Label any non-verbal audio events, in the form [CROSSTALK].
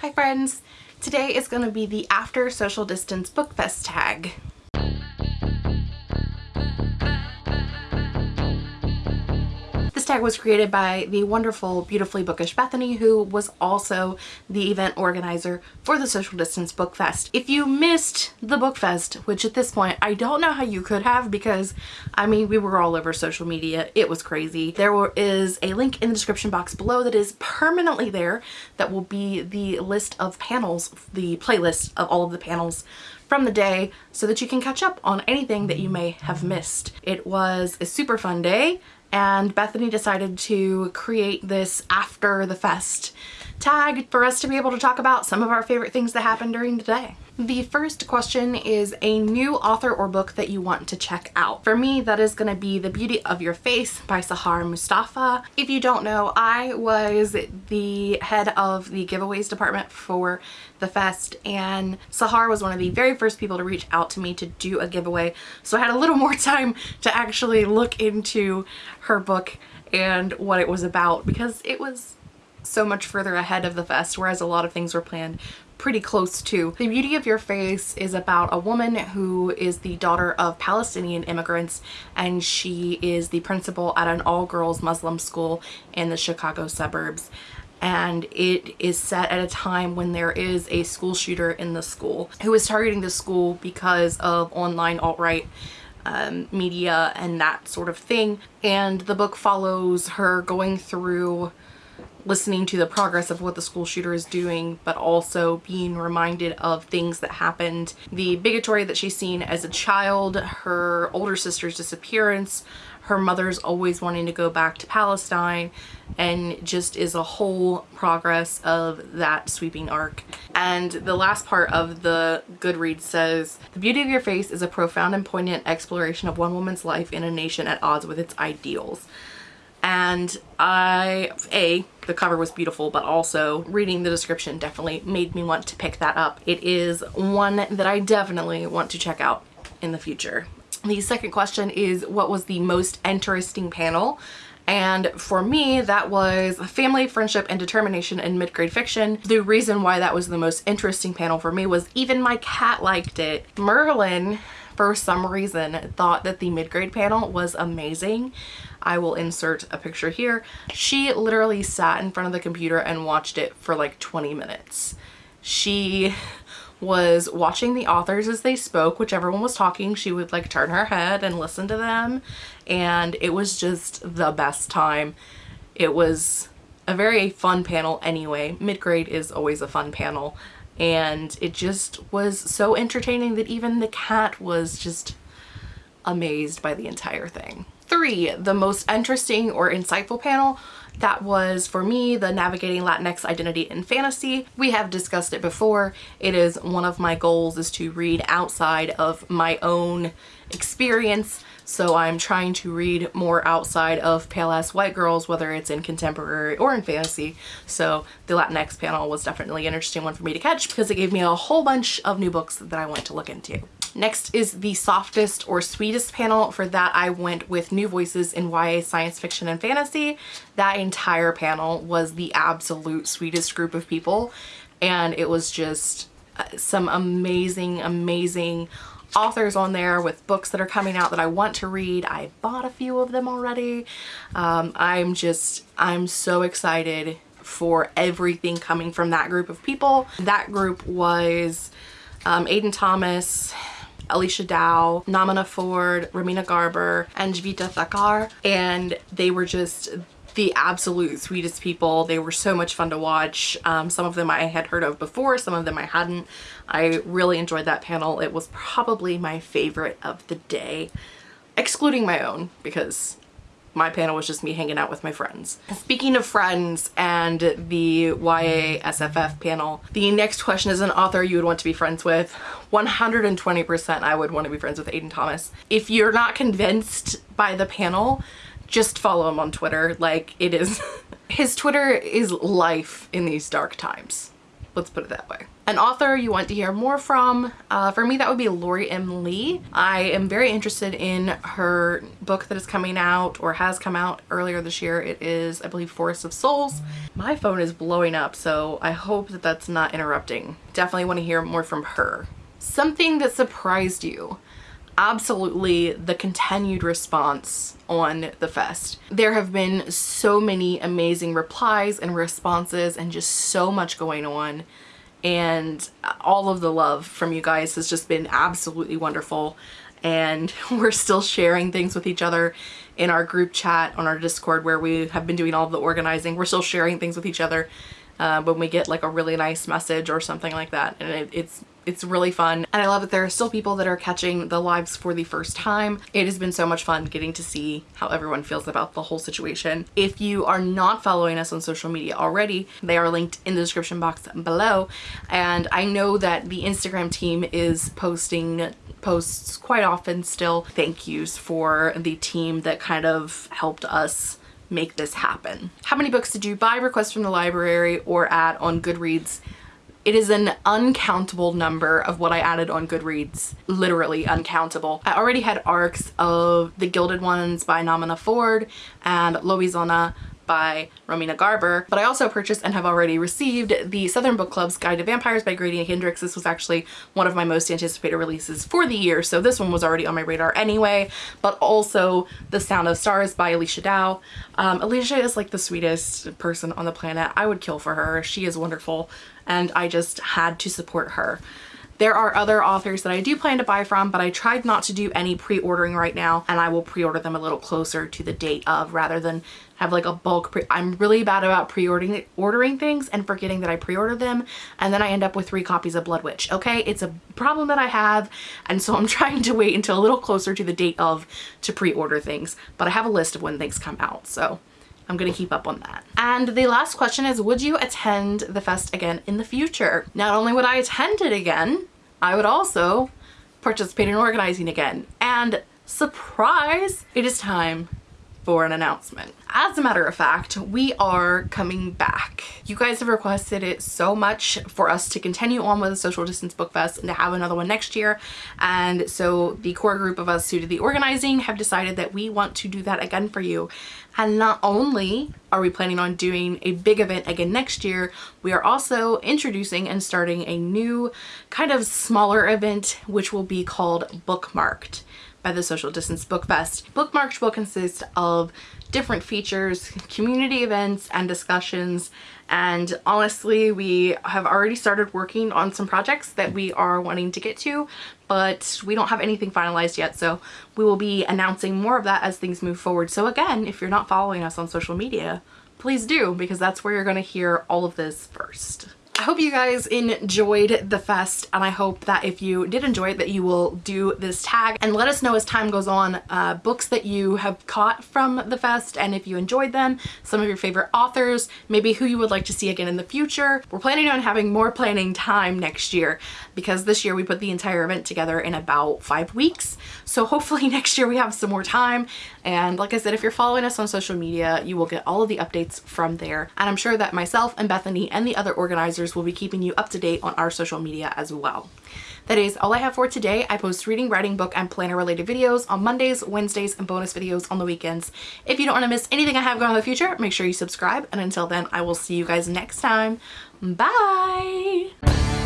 Hi friends! Today is going to be the After Social Distance Book Fest tag. Tag was created by the wonderful, beautifully bookish Bethany, who was also the event organizer for the Social Distance Book Fest. If you missed the Book Fest, which at this point I don't know how you could have because, I mean, we were all over social media. It was crazy. There is a link in the description box below that is permanently there that will be the list of panels, the playlist of all of the panels from the day so that you can catch up on anything that you may have missed. It was a super fun day and Bethany decided to create this after the fest tag for us to be able to talk about some of our favorite things that happened during the day. The first question is a new author or book that you want to check out. For me, that is going to be The Beauty of Your Face by Sahar Mustafa. If you don't know, I was the head of the giveaways department for the fest and Sahar was one of the very first people to reach out to me to do a giveaway. So I had a little [LAUGHS] more time to actually look into her book and what it was about because it was so much further ahead of the fest, whereas a lot of things were planned pretty close to. The Beauty of Your Face is about a woman who is the daughter of Palestinian immigrants and she is the principal at an all-girls Muslim school in the Chicago suburbs and it is set at a time when there is a school shooter in the school who is targeting the school because of online alt-right um, media and that sort of thing and the book follows her going through listening to the progress of what the school shooter is doing, but also being reminded of things that happened. The bigotry that she's seen as a child, her older sister's disappearance, her mother's always wanting to go back to Palestine, and just is a whole progress of that sweeping arc. And the last part of the Goodreads says, The beauty of your face is a profound and poignant exploration of one woman's life in a nation at odds with its ideals and I, A, the cover was beautiful, but also reading the description definitely made me want to pick that up. It is one that I definitely want to check out in the future. The second question is what was the most interesting panel? And for me, that was family, friendship, and determination in mid-grade fiction. The reason why that was the most interesting panel for me was even my cat liked it. Merlin, for some reason, thought that the mid-grade panel was amazing. I will insert a picture here. She literally sat in front of the computer and watched it for like 20 minutes. She was watching the authors as they spoke, whichever one was talking, she would like turn her head and listen to them. And it was just the best time. It was a very fun panel anyway. Mid-grade is always a fun panel. And it just was so entertaining that even the cat was just amazed by the entire thing. Three, the most interesting or insightful panel that was for me the navigating Latinx identity in fantasy. We have discussed it before. It is one of my goals is to read outside of my own experience so I'm trying to read more outside of Pale Ass White Girls, whether it's in contemporary or in fantasy. So the Latinx panel was definitely an interesting one for me to catch because it gave me a whole bunch of new books that I want to look into. Next is the softest or sweetest panel. For that I went with New Voices in YA Science Fiction and Fantasy. That entire panel was the absolute sweetest group of people and it was just uh, some amazing, amazing authors on there with books that are coming out that I want to read. I bought a few of them already. Um, I'm just, I'm so excited for everything coming from that group of people. That group was um, Aiden Thomas, Alechia Dow, Namina Forna, Romina Garber, and Jvita Thakar. And they were just the absolute sweetest people. They were so much fun to watch. Um, some of them I had heard of before, some of them I hadn't. I really enjoyed that panel. It was probably my favorite of the day, excluding my own because my panel was just me hanging out with my friends. Speaking of friends and the YA SFF panel, the next question is an author you would want to be friends with. 120% I would want to be friends with Aiden Thomas. If you're not convinced by the panel, just follow him on Twitter. Like it is, [LAUGHS] his Twitter is life in these dark times. Let's put it that way. An author you want to hear more from, uh, for me that would be Lori M. Lee. I am very interested in her book that is coming out or has come out earlier this year. It is, I believe, Forest of Souls. My phone is blowing up, so I hope that that's not interrupting. Definitely want to hear more from her. Something that surprised you absolutely the continued response on the fest. There have been so many amazing replies and responses and just so much going on. And all of the love from you guys has just been absolutely wonderful. And [LAUGHS] we're still sharing things with each other in our group chat on our discord where we have been doing all the organizing. We're still sharing things with each other uh, when we get like a really nice message or something like that and it, it's it's really fun and I love that there are still people that are catching the lives for the first time. It has been so much fun getting to see how everyone feels about the whole situation. If you are not following us on social media already, they are linked in the description box below and I know that the Instagram team is posting posts quite often still thank yous for the team that kind of helped us make this happen. How many books did you buy, request from the library, or add on Goodreads? It is an uncountable number of what I added on Goodreads, literally uncountable. I already had ARCs of The Gilded Ones by Namina Forna and Lobizona by Romina Garber, but I also purchased and have already received the Southern Book Club's Guide to Vampires by Grady Hendrix. This was actually one of my most anticipated releases for the year, so this one was already on my radar anyway, but also The Sound of Stars by Alechia Dow. Um, Alechia is like the sweetest person on the planet. I would kill for her. She is wonderful, and I just had to support her. There are other authors that I do plan to buy from, but I tried not to do any pre-ordering right now, and I will pre-order them a little closer to the date of rather than have like a bulk pre I'm really bad about pre-ordering ordering things and forgetting that I pre-order them and then I end up with three copies of Blood Witch okay? It's a problem that I have and so I'm [LAUGHS] trying to wait until a little closer to the date of to pre-order things but I have a list of when things come out so I'm gonna keep up on that. And the last question is, would you attend the fest again in the future? Not only would I attend it again, I would also participate in organizing again. And surprise, it is time for an announcement. As a matter of fact, we are coming back. You guys have requested it so much for us to continue on with the Social Distance Book Fest and to have another one next year. And so the core group of us who did the organizing have decided that we want to do that again for you. And not only are we planning on doing a big event again next year, we are also introducing and starting a new kind of smaller event, which will be called Bookmarked by the Social Distance Book Fest. Bookmarked will consist of different features, community events and discussions and honestly we have already started working on some projects that we are wanting to get to but we don't have anything finalized yet so we will be announcing more of that as things move forward so again if you're not following us on social media please do because that's where you're going to hear all of this first. I hope you guys enjoyed the fest and I hope that if you did enjoy it that you will do this tag and let us know as time goes on uh, books that you have caught from the fest and if you enjoyed them, some of your favorite authors, maybe who you would like to see again in the future. We're planning on having more planning time next year because this year we put the entire event together in about five weeks. So hopefully [LAUGHS] next year we have some more time and like I said, if you're following us on social media, you will get all of the updates from there. And I'm sure that myself and Bethany and the other organizers will be keeping you up to date on our social media as well. That is all I have for today. I post reading, writing, book, and planner related videos on Mondays, Wednesdays, and bonus videos on the weekends. If you don't want to miss anything I have going in the future, make sure you subscribe. And until then, I will see you guys next time. Bye!